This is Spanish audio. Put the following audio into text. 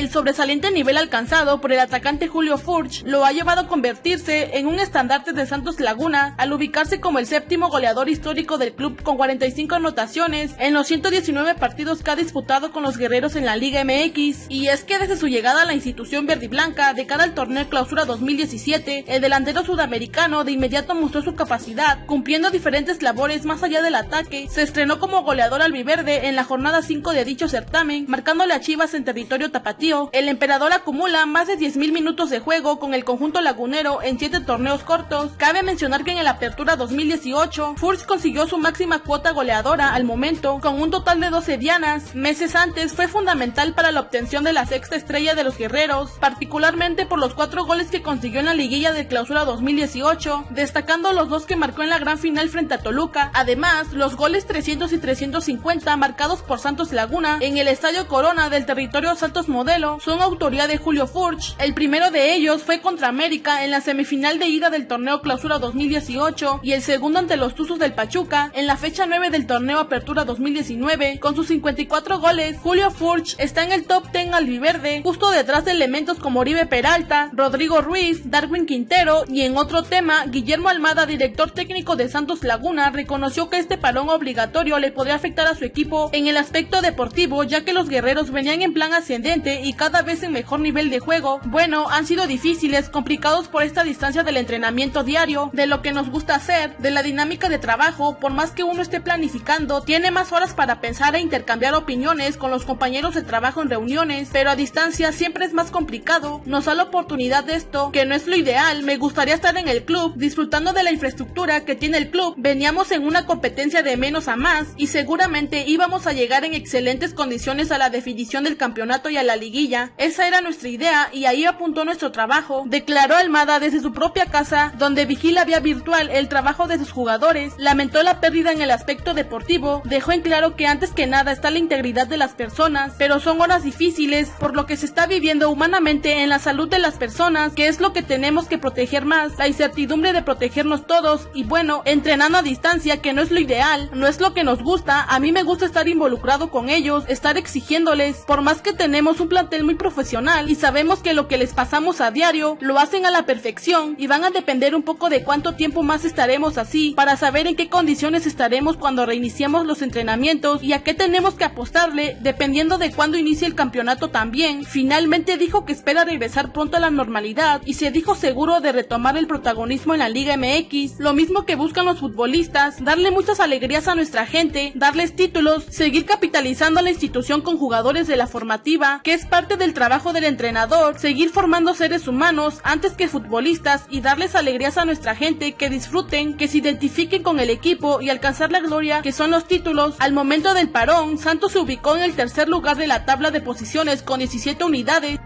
El sobresaliente nivel alcanzado por el atacante Julio Furch lo ha llevado a convertirse en un estandarte de Santos Laguna al ubicarse como el séptimo goleador histórico del club con 45 anotaciones en los 119 partidos que ha disputado con los guerreros en la Liga MX. Y es que desde su llegada a la institución verde y blanca de cara al torneo Clausura 2017, el delantero sudamericano de inmediato mostró su capacidad, cumpliendo diferentes labores más allá del ataque. Se estrenó como goleador albiverde en la jornada 5 de dicho certamen, marcándole a Chivas en territorio tapatío. El emperador acumula más de 10.000 minutos de juego con el conjunto lagunero en 7 torneos cortos. Cabe mencionar que en el Apertura 2018, Furch consiguió su máxima cuota goleadora al momento, con un total de 12 dianas. Meses antes fue fundamental para la obtención de la sexta estrella de los guerreros, particularmente por los cuatro goles que consiguió en la liguilla de clausura 2018, destacando los dos que marcó en la gran final frente a Toluca. Además, los goles 300 y 350 marcados por Santos Laguna en el Estadio Corona del territorio Santos Modelo son autoría de Julio Furch. El primero de ellos fue contra América en la semifinal de ida del torneo Clausura 2018 y el segundo ante los Tuzos del Pachuca en la fecha 9 del torneo Apertura 2019 con sus 54 goles. Julio Furch está en el top 10 albiverde justo detrás de elementos como Oribe Peralta, Rodrigo Ruiz, Darwin Quintero y en otro tema, Guillermo Almada, director técnico de Santos Laguna, reconoció que este parón obligatorio le podría afectar a su equipo en el aspecto deportivo ya que los guerreros venían en plan ascendente y cada vez en mejor nivel de juego. Bueno, han sido difíciles, complicados por esta distancia del entrenamiento diario, de lo que nos gusta hacer, de la dinámica de trabajo, por más que uno esté planificando, tiene más horas para pensar e intercambiar opiniones con los compañeros de trabajo en reuniones, pero a distancia siempre es más complicado. Nos da la oportunidad de esto, que no es lo ideal, me gustaría estar en el club, disfrutando de la infraestructura que tiene el club. Veníamos en una competencia de menos a más y seguramente íbamos a llegar en excelentes condiciones a la definición del campeonato y a la Esa era nuestra idea y ahí apuntó nuestro trabajo, declaró Almada desde su propia casa, donde vigila vía virtual el trabajo de sus jugadores, lamentó la pérdida en el aspecto deportivo, dejó en claro que antes que nada está la integridad de las personas, pero son horas difíciles por lo que se está viviendo humanamente en la salud de las personas, que es lo que tenemos que proteger más, la incertidumbre de protegernos todos y bueno, entrenando a distancia que no es lo ideal, no es lo que nos gusta, a mí me gusta estar involucrado con ellos, estar exigiéndoles, por más que tenemos un muy profesional y sabemos que lo que les pasamos a diario lo hacen a la perfección y van a depender un poco de cuánto tiempo más estaremos así para saber en qué condiciones estaremos cuando reiniciemos los entrenamientos y a qué tenemos que apostarle dependiendo de cuándo inicie el campeonato también. Finalmente dijo que espera regresar pronto a la normalidad y se dijo seguro de retomar el protagonismo en la Liga MX, lo mismo que buscan los futbolistas, darle muchas alegrías a nuestra gente, darles títulos, seguir capitalizando a la institución con jugadores de la formativa, que es parte del trabajo del entrenador, seguir formando seres humanos antes que futbolistas y darles alegrías a nuestra gente que disfruten, que se identifiquen con el equipo y alcanzar la gloria que son los títulos. Al momento del parón, Santos se ubicó en el tercer lugar de la tabla de posiciones con 17 unidades